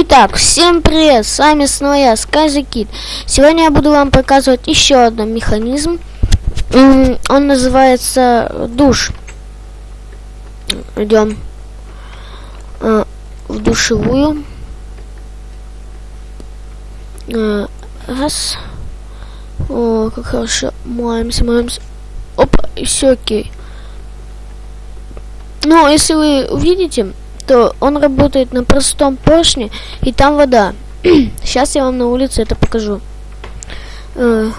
Итак, всем привет, с вами снова я, SkyZKid. Сегодня я буду вам показывать еще один механизм. Он называется душ. Идем э, в душевую. Э, раз. О, как хорошо. Моемся, моемся. Опа, и все окей. Ну, если вы увидите, то он работает на простом поршне, и там вода. Сейчас я вам на улице это покажу. Э.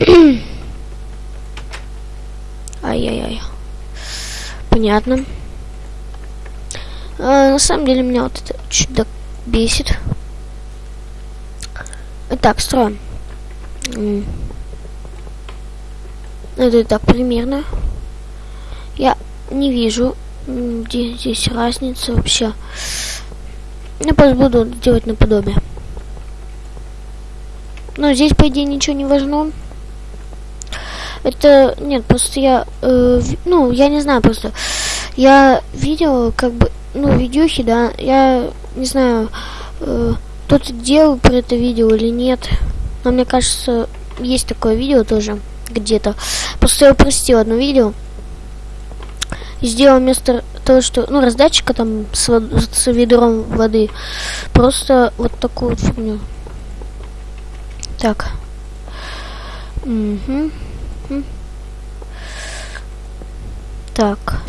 Ай-яй-яй. Понятно. А, на самом деле меня вот это чуть бесит. Итак, строим. Это так примерно. Я не вижу, где здесь разница вообще. Я просто буду делать наподобие. Но здесь, по идее, ничего не важно. Это, нет, просто я, э, ну, я не знаю, просто я видел, как бы, ну, видюхи, да, я не знаю, э, кто-то делал про это видео или нет. Но мне кажется, есть такое видео тоже где-то. Просто я упростил одно видео сделал вместо того, что, ну, раздатчика там с, с ведром воды, просто вот такую вот фигню. Так. Угу. Так.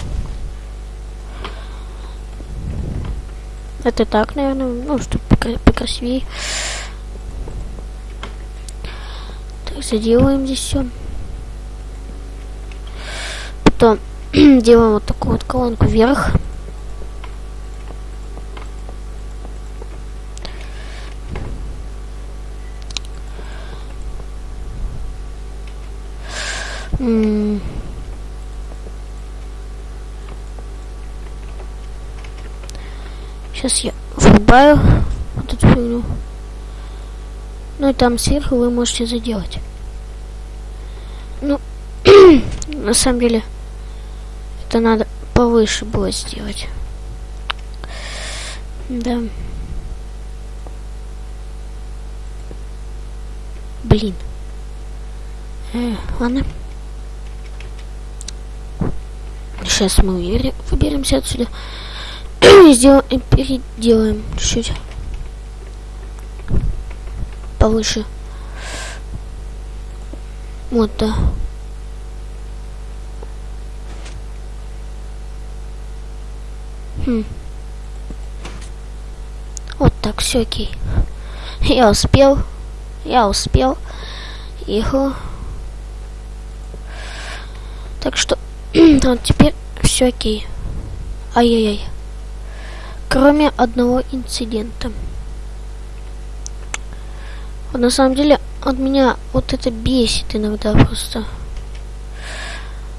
Это так, наверное, ну, чтобы покрасивее. Так, заделаем здесь все. Потом делаем вот такую вот колонку вверх. Сейчас я врубаю вот эту фигню. Ну и там сверху вы можете заделать. Ну, на самом деле, это надо повыше было сделать. Да. Блин. Э, ладно. Сейчас мы выберемся отсюда. Сделаем, переделаем чуть-чуть. Повыше. Вот, да. Вот так, все окей. Я успел. Я успел. Его. Так что, вот теперь все окей. Ай-яй-яй. Кроме одного инцидента. Вот на самом деле, от меня вот это бесит иногда просто.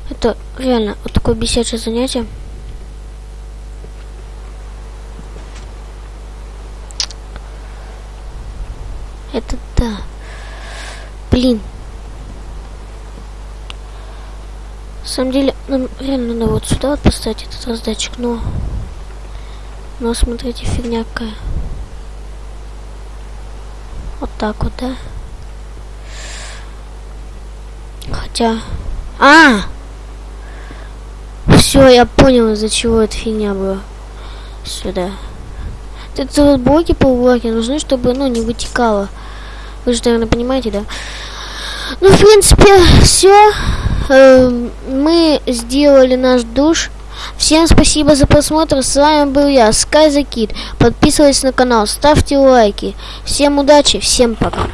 Это реально вот такое бесячее занятие. Это да. Блин. На самом деле, нам реально надо вот сюда вот поставить этот раздатчик, но... Но смотрите, фигня какая. Вот так вот, да? Хотя... А! Все, я понял, из-за чего эта фигня была. Сюда. Это вот блоки полублоки нужны, чтобы, ну, не вытекало. Вы же, наверное, понимаете, да? Ну, в принципе, все. Эм, мы сделали наш душ. Всем спасибо за просмотр. С вами был я, SkyZKid. Подписывайтесь на канал, ставьте лайки. Всем удачи, всем пока.